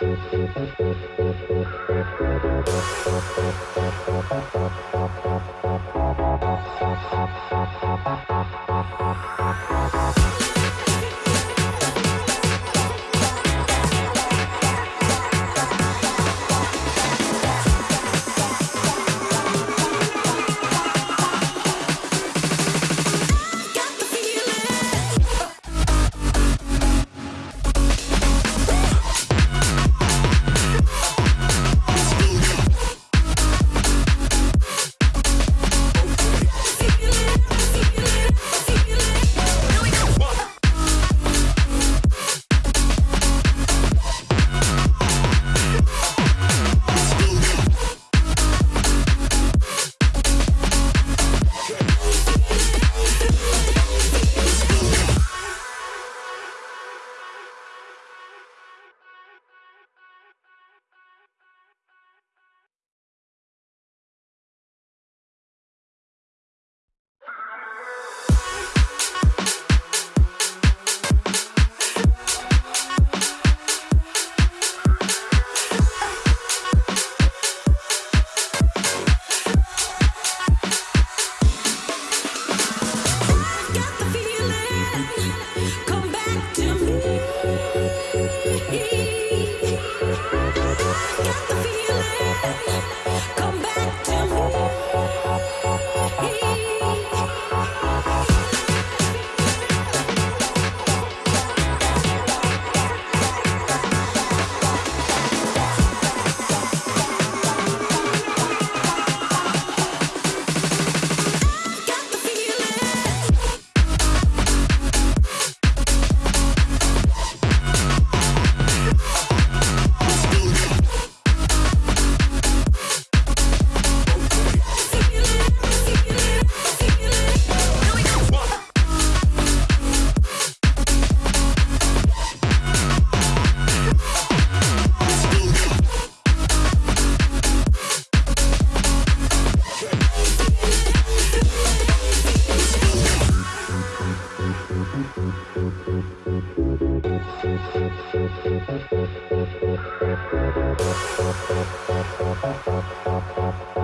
Thank Thank you.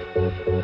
Thank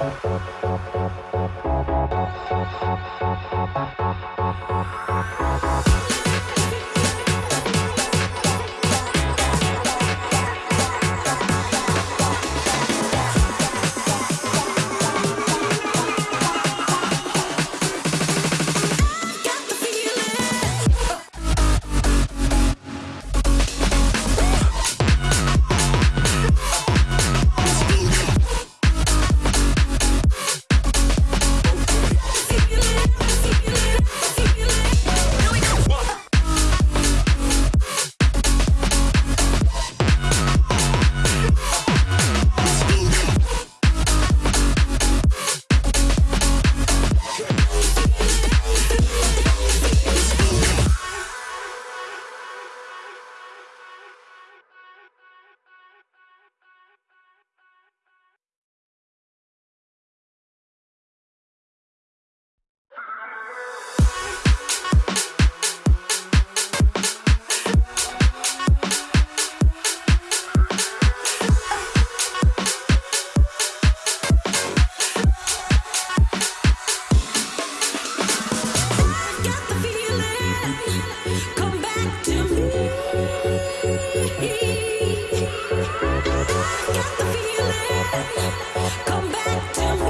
Got come back to